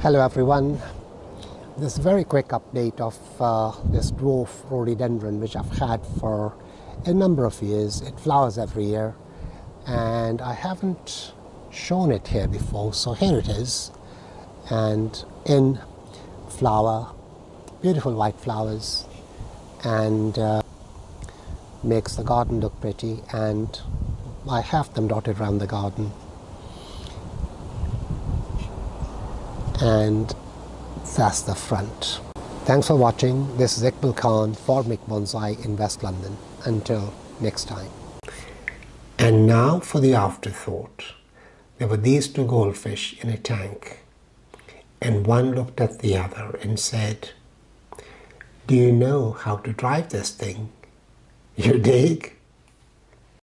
Hello everyone. This very quick update of uh, this dwarf rhododendron which I've had for a number of years. It flowers every year and I haven't shown it here before so here it is and in flower, beautiful white flowers and uh, makes the garden look pretty and I have them dotted around the garden and that's the front. Thanks for watching. This is Iqbal Khan for Mick Bonsai in West London. Until next time. And now for the afterthought. There were these two goldfish in a tank and one looked at the other and said, Do you know how to drive this thing? You dig?